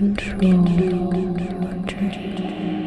Control dreams.